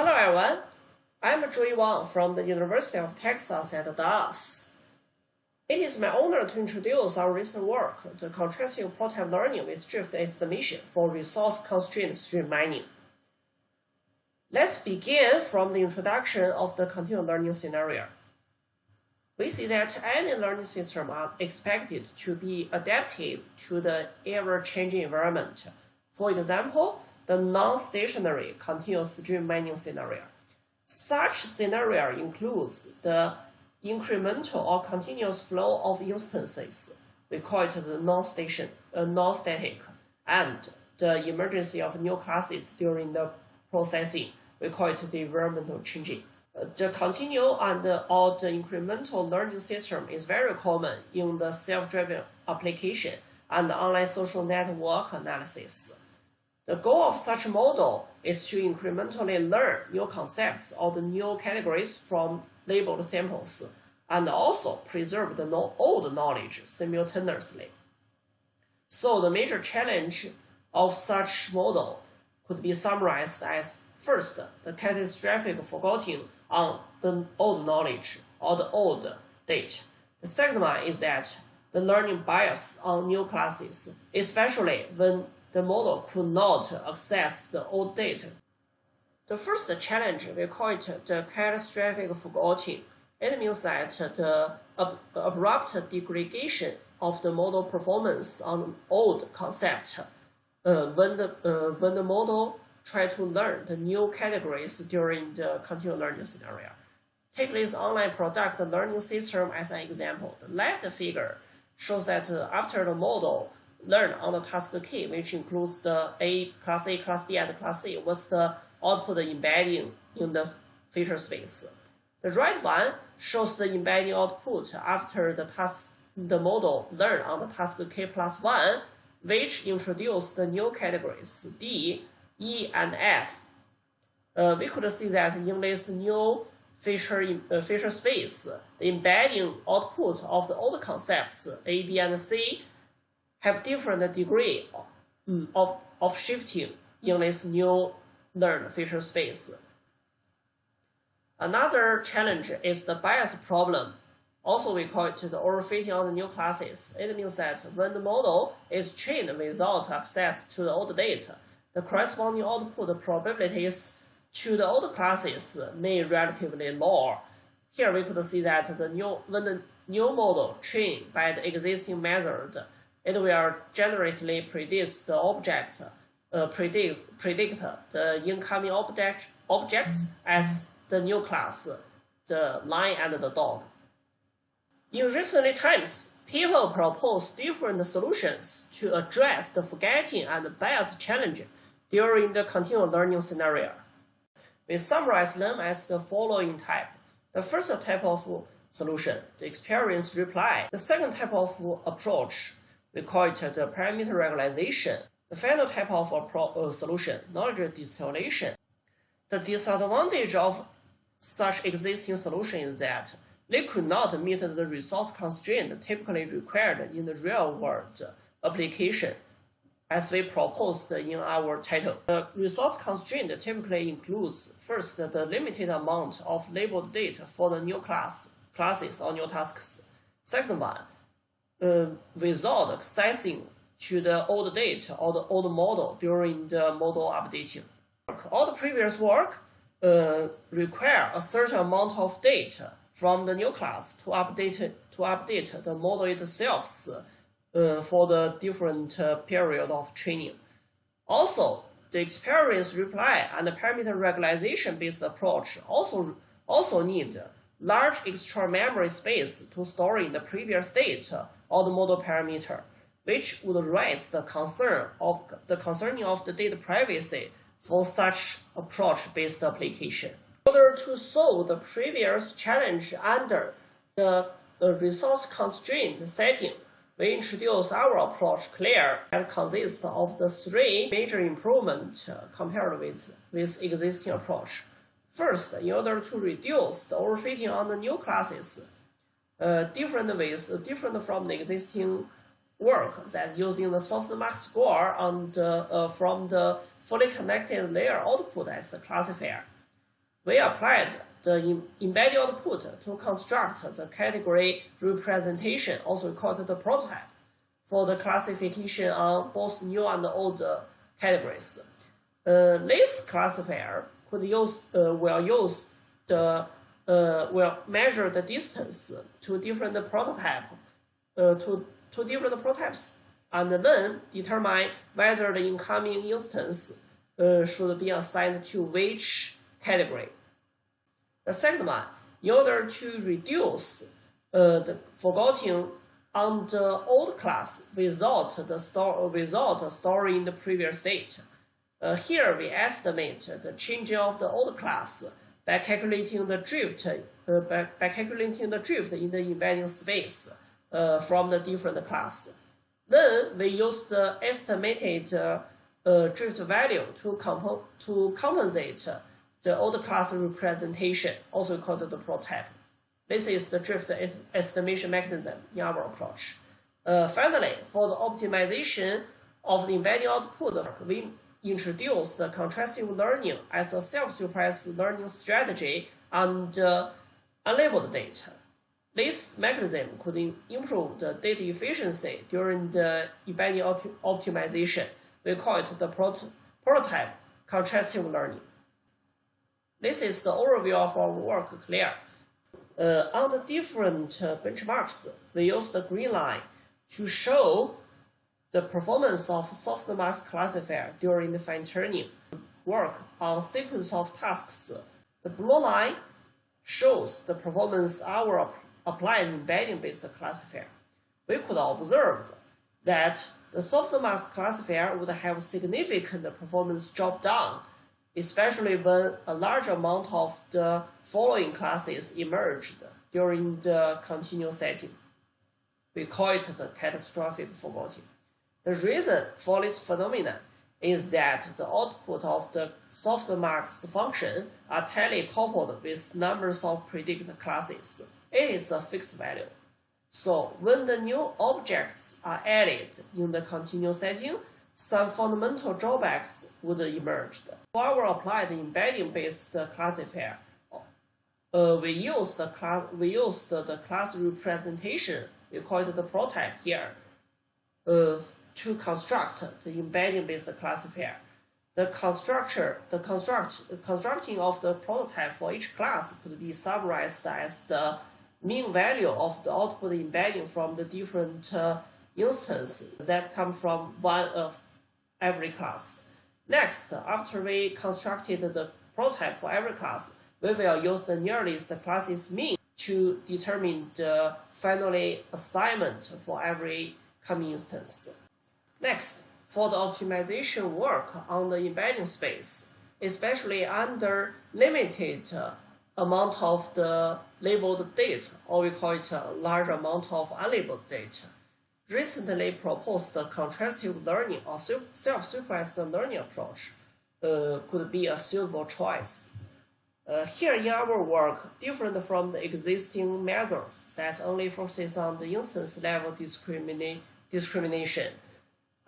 Hello everyone, I'm Joy Wang from the University of Texas at Dallas. It is my honor to introduce our recent work, the contrastive prototype learning with drift estimation for resource-constrained stream mining. Let's begin from the introduction of the continuous learning scenario. We see that any learning system are expected to be adaptive to the ever-changing environment. For example, the non-stationary continuous stream mining scenario. Such scenario includes the incremental or continuous flow of instances. We call it the non-station, uh, non-static, and the emergency of new classes during the processing. We call it the environmental changing. Uh, the continual and uh, or the incremental learning system is very common in the self-driving application and online social network analysis. The goal of such a model is to incrementally learn new concepts or the new categories from labeled samples, and also preserve the old knowledge simultaneously. So the major challenge of such model could be summarized as first, the catastrophic forgetting on the old knowledge or the old date. The second one is that the learning bias on new classes, especially when the model could not access the old data. The first challenge, we call it the catastrophic forgetting. It means that the abrupt degradation of the model performance on old concept uh, when, the, uh, when the model try to learn the new categories during the continuous learning scenario. Take this online product learning system as an example. The left figure shows that after the model learn on the task key, which includes the A, class A, class B, and class C, what's the output embedding in the feature space. The right one shows the embedding output after the task the model learn on the task k plus 1, which introduced the new categories D, E, and F. Uh, we could see that in this new feature, uh, feature space, the embedding output of the old concepts A, B, and C have different degree mm. of, of shifting in this new learned feature space. Another challenge is the bias problem. Also, we call it the overfitting on the new classes. It means that when the model is trained without access to the old data, the corresponding output probabilities to the old classes may relatively low. Here we could see that the new when the new model trained by the existing method it will generally predict the object, uh, predict, predict the incoming object, objects as the new class, the lion and the dog. In recent times, people propose different solutions to address the forgetting and bias challenge during the continual learning scenario. We summarize them as the following type. The first type of solution, the experience replay. The second type of approach, we call it the parameter regularization. The final type of uh, solution, knowledge distillation. The disadvantage of such existing solution is that they could not meet the resource constraint typically required in the real-world application as we proposed in our title. The resource constraint typically includes first the limited amount of labeled data for the new class classes or new tasks. Second one, uh, without accessing to the old data or the old model during the model updating. All the previous work uh, require a certain amount of data from the new class to update to update the model itself uh, for the different uh, period of training. Also, the experience replay and the parameter regularization based approach also also need large extra memory space to store in the previous state or the model parameter, which would raise the concern of the concerning of the data privacy for such approach-based application. In order to solve the previous challenge under the, the resource constraint setting, we introduce our approach CLAIR that consists of the three major improvements uh, compared with, with existing approach. First, in order to reduce the overfitting on the new classes, uh, different ways, uh, different from the existing work that using the softmax score and uh, from the fully connected layer output as the classifier. We applied the embedding output to construct the category representation, also called the prototype, for the classification on both new and old categories. Uh, this classifier could use uh, will use the uh, will measure the distance to different prototype uh, to to different prototypes and then determine whether the incoming instance uh, should be assigned to which category. The second one, in order to reduce uh, the forgetting on the old class without the store without storing the previous state. Uh, here we estimate the change of the old class by calculating the drift uh, by, by calculating the drift in the embedding space uh, from the different class. Then we use the estimated uh, uh, drift value to, comp to compensate the old class representation, also called the prototype. This is the drift estimation mechanism in our approach. Uh, finally, for the optimization of the embedding output, we introduce the contrastive learning as a self-supervised learning strategy on the unlabeled data. This mechanism could improve the data efficiency during the embedding op optimization. We call it the prot prototype contrastive learning. This is the overview of our work clear. Uh, on the different uh, benchmarks, we use the green line to show the performance of softmax classifier during the fine-tuning work on sequence of tasks. The blue line shows the performance our applied embedding-based classifier. We could observe that the softmax classifier would have significant performance drop down, especially when a large amount of the following classes emerged during the continuous setting. We call it the catastrophic forgetting. The reason for this phenomenon is that the output of the softmax function are tightly coupled with numbers of predicted classes. It is a fixed value. So when the new objects are added in the continuous setting, some fundamental drawbacks would emerge. For our applied embedding-based classifier, uh, we use the class we use the, the class representation. We call it the prototype here. Uh, to construct the embedding-based classifier. The constructor, the construct, constructing of the prototype for each class could be summarized as the mean value of the output embedding from the different uh, instances that come from one of every class. Next, after we constructed the prototype for every class, we will use the nearest class's mean to determine the finally assignment for every coming instance. Next, for the optimization work on the embedding space, especially under limited amount of the labeled data, or we call it a large amount of unlabeled data, recently proposed contrastive learning or self-supervised learning approach uh, could be a suitable choice. Uh, here in our work, different from the existing methods that only focuses on the instance level discrimina discrimination,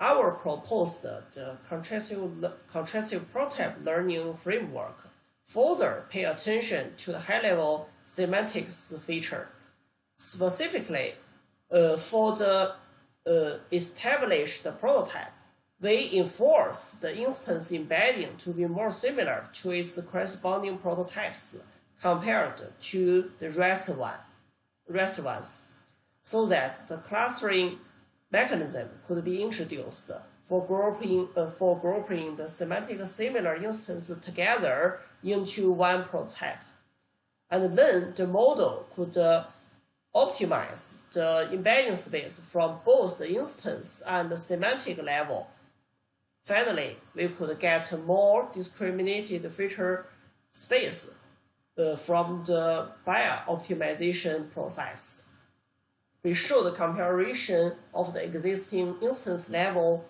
our proposed the contrastive, contrastive prototype learning framework further pay attention to the high-level semantics feature. Specifically, uh, for the uh, established prototype, we enforce the instance embedding to be more similar to its corresponding prototypes compared to the rest one, rest ones, so that the clustering mechanism could be introduced for grouping, uh, for grouping the semantic similar instances together into one prototype. And then the model could uh, optimize the embedding space from both the instance and the semantic level. Finally, we could get more discriminated feature space uh, from the Bayer optimization process we show the comparison of the existing instance level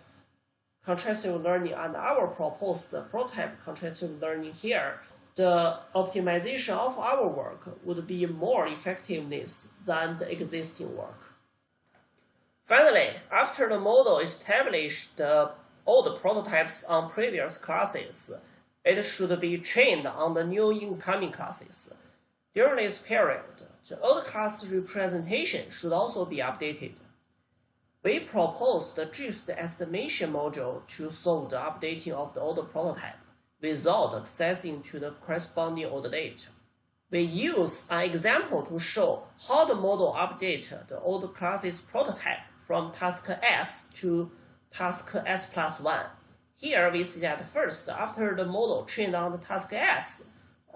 contrastive learning and our proposed prototype contrastive learning here, the optimization of our work would be more effectiveness than the existing work. Finally, after the model established all the prototypes on previous classes, it should be trained on the new incoming classes. During this period, the old class representation should also be updated. We propose the drift estimation module to solve the updating of the old prototype without accessing to the corresponding old data. We use an example to show how the model updates the old class's prototype from task S to task S plus 1. Here we see that first, after the model trained on the task S,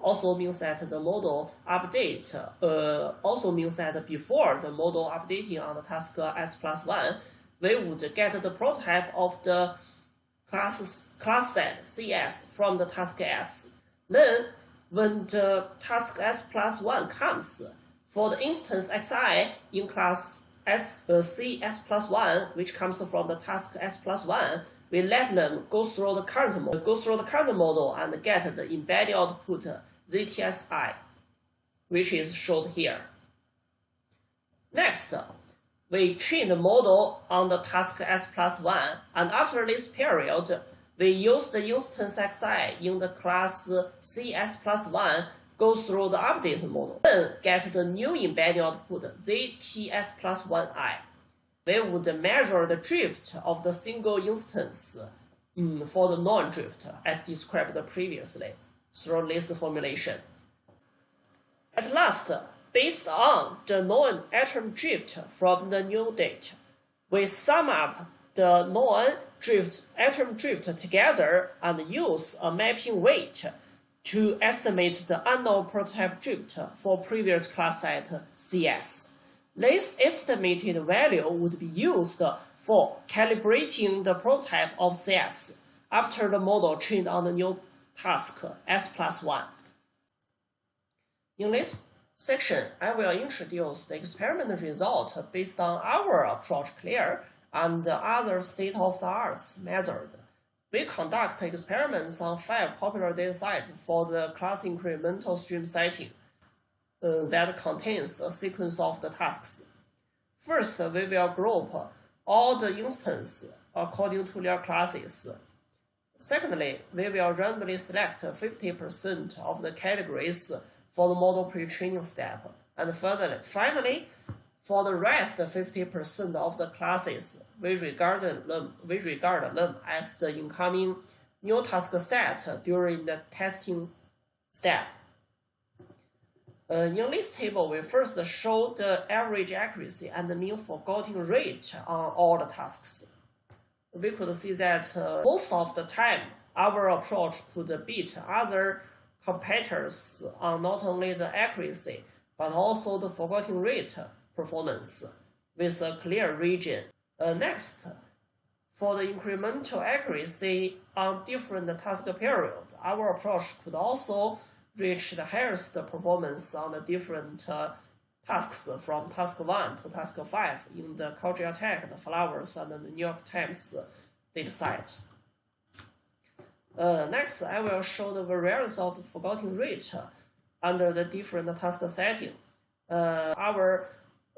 also means that the model update uh, also means that before the model updating on the task S plus 1, we would get the prototype of the class, class set CS from the task S. Then when the task S plus 1 comes, for the instance xi in class S, uh, CS plus 1, which comes from the task S plus 1, we let them go through the current go through the current model and get the embedded output ZTSI, which is shown here. Next, we train the model on the task S plus 1, and after this period, we use the instance xi in the class CS plus 1 go through the update model, then get the new embedding output ZTS plus 1i. We would measure the drift of the single instance um, for the non-drift as described previously through this formulation. At last, based on the known atom drift from the new data, we sum up the known drift, atom drift together and use a mapping weight to estimate the unknown prototype drift for previous class set CS. This estimated value would be used for calibrating the prototype of CS after the model trained on the new task S plus 1. In this section, I will introduce the experiment result based on our approach clear and other state-of-the-art method. We conduct experiments on five popular datasets for the class incremental stream setting uh, that contains a sequence of the tasks. First, we will group all the instances according to their classes. Secondly, we will randomly select 50% of the categories for the model pre-training step. And furtherly, finally, for the rest 50% of the classes, we regard them, we regard them as the incoming new task set during the testing step. Uh, in this table, we first show the average accuracy and the mean forgetting rate on all the tasks. We could see that uh, most of the time, our approach could beat other competitors on not only the accuracy, but also the forgetting rate performance with a clear region. Uh, next, for the incremental accuracy on different task period, our approach could also reach the highest performance on the different uh, tasks from task 1 to task 5 in the Caltech, the Flowers, and the New York Times dataset. Uh, next, I will show the variance of the forgetting rate under the different task setting. Uh, our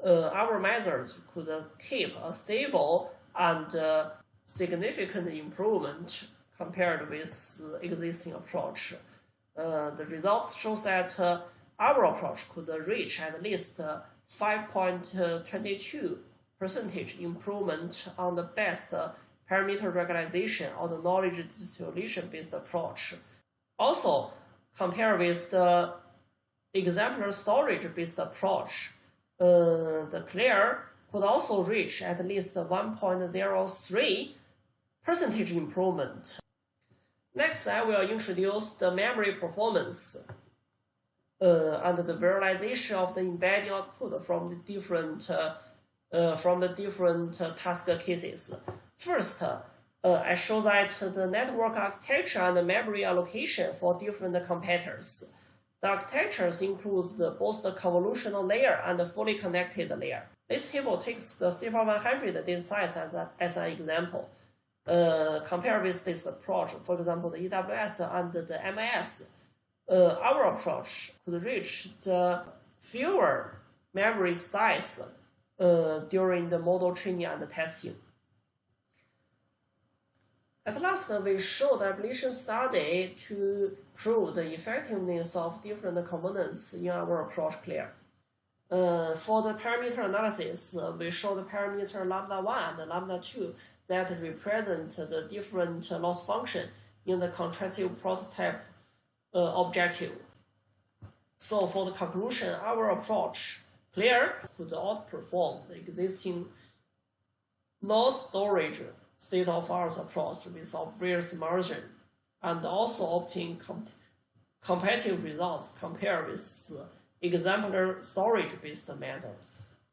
uh, our methods could keep a stable and uh, significant improvement compared with existing approach. Uh, the results show that uh, our approach could reach at least 5.22 percentage improvement on the best parameter regularization or the knowledge distillation based approach. Also, compared with the exemplar storage based approach, uh, the clear could also reach at least 1.03 percentage improvement. Next, I will introduce the memory performance uh, and the visualization of the embedding output from the different uh, uh, from the different uh, task cases. First, I show that the network architecture and the memory allocation for different competitors. The architectures includes the, both the convolutional layer and the fully connected layer. This table takes the CIFAR100 data size as, a, as an example. Uh, compare with this approach, for example, the EWS and the MIS, uh, our approach could reach the fewer memory size during the model training and testing. At last, we showed ablation study to prove the effectiveness of different components in our approach clear. Uh, for the parameter analysis, uh, we show the parameter lambda 1 and lambda 2 that represent the different loss function in the contrastive prototype Uh, objective. So for the conclusion, our approach clear could outperform the existing no storage state of art approach with obvious margin and also obtain com competitive results compared with uh, exemplar storage-based methods.